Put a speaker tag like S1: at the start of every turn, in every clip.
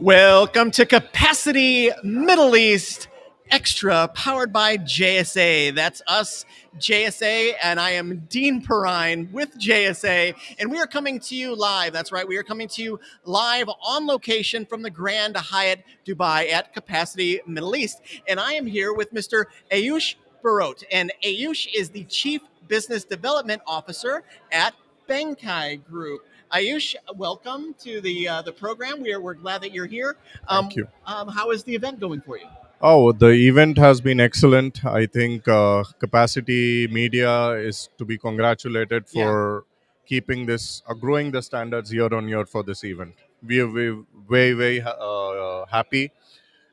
S1: Welcome to Capacity Middle East Extra, powered by JSA. That's us, JSA, and I am Dean Perrine with JSA, and we are coming to you live. That's right, we are coming to you live on location from the Grand Hyatt Dubai at Capacity Middle East. And I am here with Mr. Ayush Barot, and Ayush is the Chief Business Development Officer at Bankai Group. Ayush, welcome to the uh, the program. We are we're glad that you're here. Um,
S2: Thank you.
S1: Um, how is the event going for you?
S2: Oh, the event has been excellent. I think uh, Capacity Media is to be congratulated for keeping this, uh, growing the standards year on year for this event. We are we very, very uh, happy,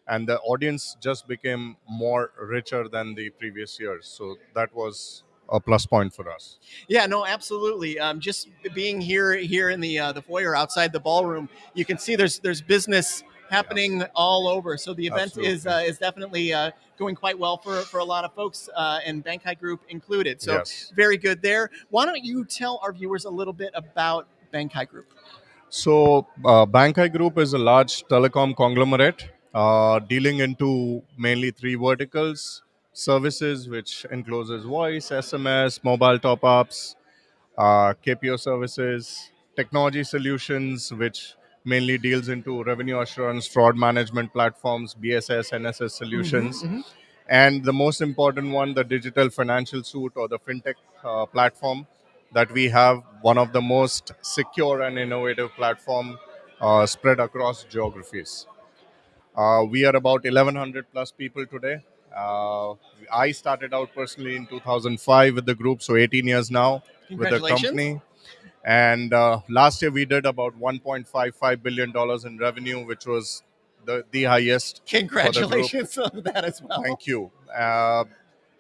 S2: and the audience just became more richer than the previous years. So that was a plus point for us.
S1: Yeah, no, absolutely. Um, just being here here in the uh, the foyer outside the ballroom, you can see there's there's business happening yes. all over. So the event Absolutely. is uh, is definitely uh, going quite well for, for a lot of folks, uh, and Bankai Group included. So yes. very good there. Why don't you tell our viewers a little bit about Bankai Group?
S2: So uh, Bankai Group is a large telecom conglomerate uh, dealing into mainly three verticals: services, which encloses voice, SMS, mobile top-ups, uh, KPO services, technology solutions, which mainly deals into revenue assurance, fraud management platforms, BSS, NSS solutions. Mm-hmm, mm-hmm. And the most important one, the digital financial suite or the fintech uh, platform that we have, one of the most secure and innovative platform uh, spread across geographies. Uh, we are about 1,100 plus people today. Uh, I started out personally in 2005 with the group, so 18 years now with the company. And uh, last year we did about 1.55 billion dollars in revenue, which was the the highest.
S1: Congratulations on that as well.
S2: Thank you. Uh,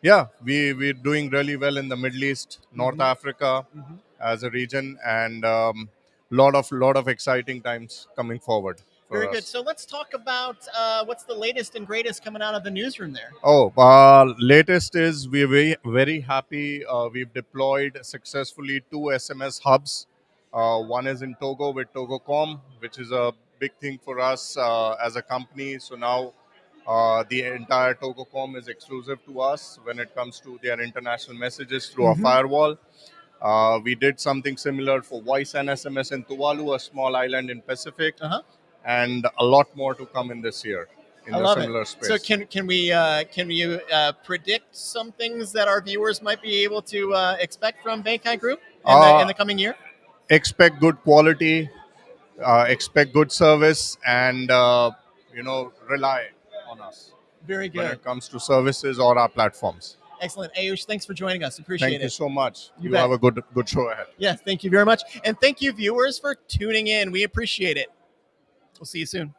S2: yeah, we we're doing really well in the Middle East, North mm-hmm. Africa, mm-hmm. as a region, and um, lot of lot of exciting times coming forward.
S1: Very good. So let's talk about uh, what's the latest and greatest coming out of the newsroom there.
S2: Oh, uh, latest is we're very very happy. Uh, we've deployed successfully two SMS hubs. Uh, one is in Togo with Togocom, which is a big thing for us uh, as a company. So now uh, the entire Togocom is exclusive to us when it comes to their international messages through mm-hmm. our firewall. Uh, we did something similar for voice and SMS in Tuvalu, a small island in Pacific. Uh-huh and a lot more to come in this year in I
S1: love similar it. space. So can can we uh, can you uh, predict some things that our viewers might be able to uh, expect from Bankai Group in, the, in uh, the coming year?
S2: Expect good quality, uh, expect good service, and uh, you know rely on us.
S1: Very good
S2: when it comes to services or our platforms.
S1: Excellent, Ayush. Thanks for joining us. Appreciate
S2: thank
S1: it.
S2: Thank you so much. You, you have a good good show ahead.
S1: Yes, thank you very much, and thank you viewers for tuning in. We appreciate it. We'll see you soon.